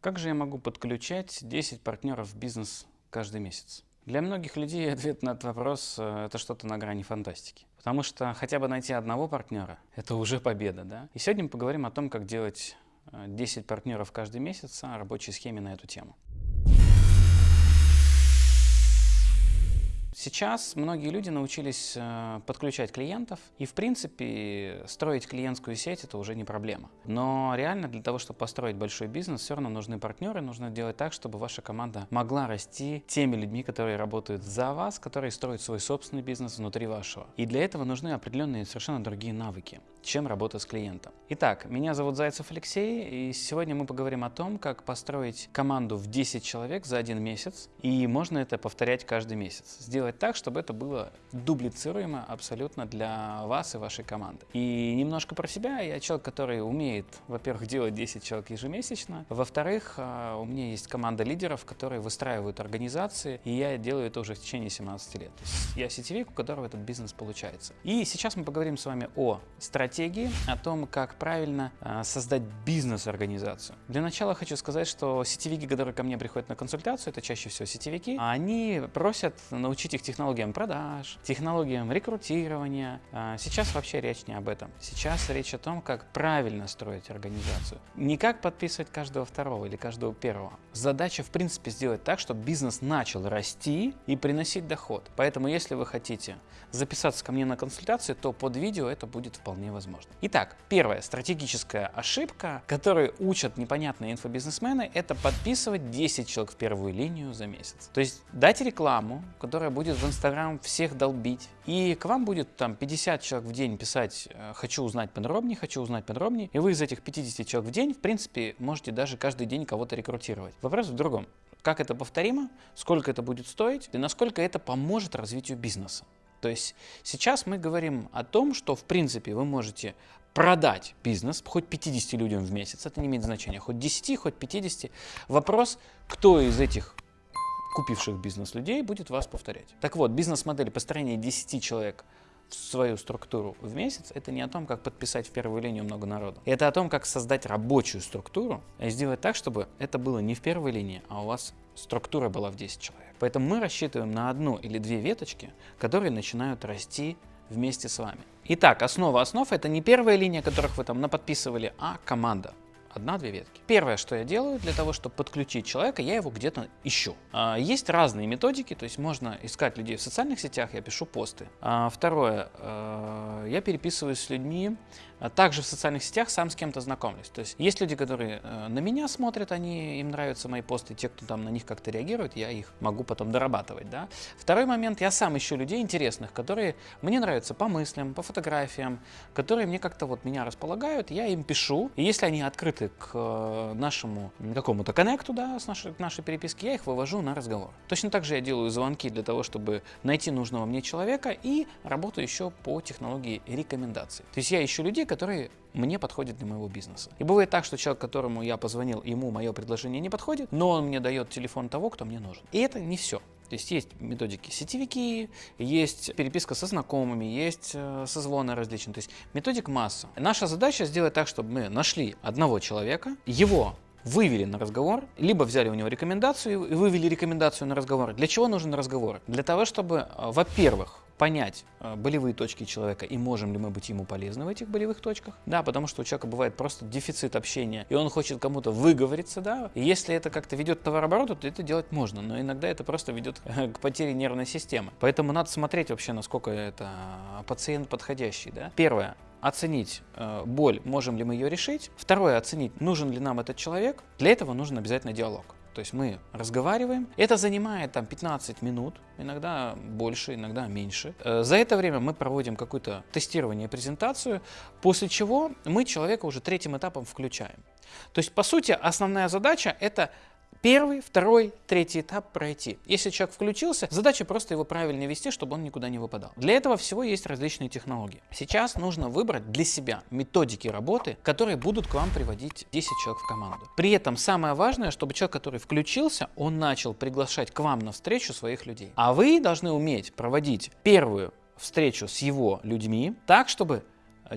Как же я могу подключать 10 партнеров в бизнес каждый месяц? Для многих людей ответ на этот вопрос э, – это что-то на грани фантастики. Потому что хотя бы найти одного партнера – это уже победа. Да? И сегодня мы поговорим о том, как делать 10 э, партнеров каждый месяц, о рабочей схеме на эту тему. Сейчас многие люди научились э, подключать клиентов, и в принципе строить клиентскую сеть это уже не проблема. Но реально для того, чтобы построить большой бизнес, все равно нужны партнеры, нужно делать так, чтобы ваша команда могла расти теми людьми, которые работают за вас, которые строят свой собственный бизнес внутри вашего. И для этого нужны определенные совершенно другие навыки чем работа с клиентом. Итак, меня зовут Зайцев Алексей, и сегодня мы поговорим о том, как построить команду в 10 человек за один месяц, и можно это повторять каждый месяц. Сделать так, чтобы это было дублицируемо абсолютно для вас и вашей команды. И немножко про себя. Я человек, который умеет, во-первых, делать 10 человек ежемесячно, во-вторых, а, у меня есть команда лидеров, которые выстраивают организации, и я делаю это уже в течение 17 лет. Я сетевик, у которого этот бизнес получается. И сейчас мы поговорим с вами о стратегии стратегии, о том, как правильно э, создать бизнес-организацию. Для начала хочу сказать, что сетевики, которые ко мне приходят на консультацию, это чаще всего сетевики, они просят научить их технологиям продаж, технологиям рекрутирования. Э, сейчас вообще речь не об этом. Сейчас речь о том, как правильно строить организацию. Не как подписывать каждого второго или каждого первого. Задача, в принципе, сделать так, чтобы бизнес начал расти и приносить доход. Поэтому, если вы хотите записаться ко мне на консультацию, то под видео это будет вполне возможно. Итак, первая стратегическая ошибка, которую учат непонятные инфобизнесмены, это подписывать 10 человек в первую линию за месяц. То есть дать рекламу, которая будет в Инстаграм всех долбить, и к вам будет там 50 человек в день писать э, «хочу узнать подробнее», «хочу узнать подробнее», и вы из этих 50 человек в день, в принципе, можете даже каждый день кого-то рекрутировать. Вопрос в другом. Как это повторимо, сколько это будет стоить и насколько это поможет развитию бизнеса. То есть сейчас мы говорим о том, что в принципе вы можете продать бизнес хоть 50 людям в месяц, это не имеет значения, хоть 10, хоть 50. Вопрос, кто из этих купивших бизнес людей будет вас повторять. Так вот, бизнес-модель построения 10 человек в свою структуру в месяц, это не о том, как подписать в первую линию много народу. Это о том, как создать рабочую структуру и сделать так, чтобы это было не в первой линии, а у вас структура была в 10 человек. Поэтому мы рассчитываем на одну или две веточки, которые начинают расти вместе с вами. Итак, основа основ – это не первая линия, которых вы там наподписывали, а команда. Одна-две ветки. Первое, что я делаю для того, чтобы подключить человека, я его где-то ищу. А, есть разные методики, то есть можно искать людей в социальных сетях, я пишу посты. А, второе, а, я переписываюсь с людьми, также в социальных сетях сам с кем-то знакомлюсь. То есть есть люди, которые э, на меня смотрят, они, им нравятся мои посты, те, кто там на них как-то реагирует, я их могу потом дорабатывать. Да? Второй момент, я сам ищу людей интересных, которые мне нравятся по мыслям, по фотографиям, которые мне как-то вот меня располагают, я им пишу, и если они открыты к э, нашему какому-то коннекту, да, с нашей, нашей переписке, я их вывожу на разговор. Точно так же я делаю звонки для того, чтобы найти нужного мне человека и работаю еще по технологии рекомендаций. То есть я ищу людей, которые мне подходят для моего бизнеса. И бывает так, что человек, которому я позвонил, ему мое предложение не подходит, но он мне дает телефон того, кто мне нужен. И это не все. То есть есть методики сетевики, есть переписка со знакомыми, есть э, созвоны различные. То есть методик масса. Наша задача сделать так, чтобы мы нашли одного человека, его вывели на разговор, либо взяли у него рекомендацию и вывели рекомендацию на разговор. Для чего нужен разговор? Для того, чтобы, э, во-первых, понять э, болевые точки человека и можем ли мы быть ему полезны в этих болевых точках. Да, потому что у человека бывает просто дефицит общения, и он хочет кому-то выговориться, да. И если это как-то ведет к товарообороту, то это делать можно, но иногда это просто ведет к потере нервной системы. Поэтому надо смотреть вообще, насколько это пациент подходящий, да. Первое, оценить э, боль, можем ли мы ее решить. Второе, оценить, нужен ли нам этот человек. Для этого нужен обязательно диалог. То есть мы разговариваем. Это занимает там 15 минут, иногда больше, иногда меньше. Э, за это время мы проводим какое-то тестирование, презентацию, после чего мы человека уже третьим этапом включаем. То есть, по сути, основная задача – это первый, второй, третий этап пройти. Если человек включился, задача просто его правильно вести, чтобы он никуда не выпадал. Для этого всего есть различные технологии. Сейчас нужно выбрать для себя методики работы, которые будут к вам приводить 10 человек в команду. При этом самое важное, чтобы человек, который включился, он начал приглашать к вам на встречу своих людей. А вы должны уметь проводить первую встречу с его людьми так, чтобы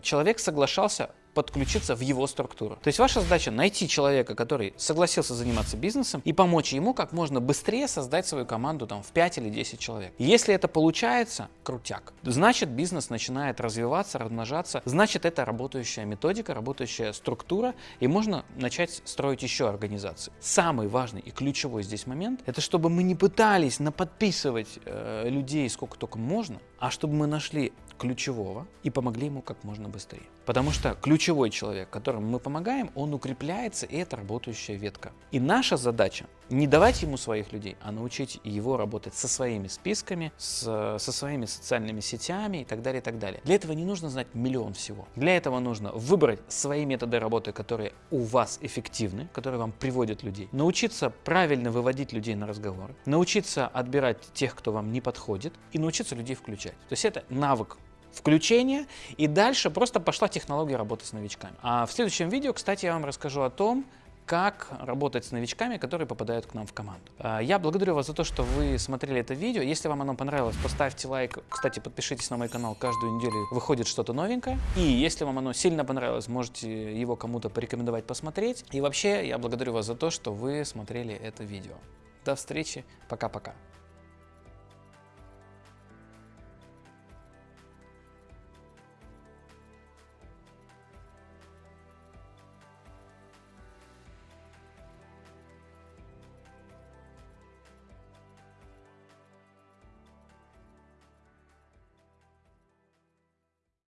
человек соглашался подключиться в его структуру. То есть ваша задача найти человека, который согласился заниматься бизнесом и помочь ему как можно быстрее создать свою команду там в 5 или 10 человек. Если это получается, крутяк. Значит бизнес начинает развиваться, размножаться. Значит это работающая методика, работающая структура и можно начать строить еще организации. Самый важный и ключевой здесь момент это чтобы мы не пытались наподписывать э, людей сколько только можно, а чтобы мы нашли ключевого и помогли ему как можно быстрее. Потому что ключевой человек, которому мы помогаем, он укрепляется, и это работающая ветка. И наша задача не давать ему своих людей, а научить его работать со своими списками, с, со своими социальными сетями и так далее, и так далее. Для этого не нужно знать миллион всего. Для этого нужно выбрать свои методы работы, которые у вас эффективны, которые вам приводят людей, научиться правильно выводить людей на разговоры, научиться отбирать тех, кто вам не подходит, и научиться людей включать. То есть это навык включение, и дальше просто пошла технология работы с новичками. А в следующем видео, кстати, я вам расскажу о том, как работать с новичками, которые попадают к нам в команду. А, я благодарю вас за то, что вы смотрели это видео. Если вам оно понравилось, поставьте лайк. Кстати, подпишитесь на мой канал. Каждую неделю выходит что-то новенькое. И если вам оно сильно понравилось, можете его кому-то порекомендовать посмотреть. И вообще, я благодарю вас за то, что вы смотрели это видео. До встречи. Пока-пока.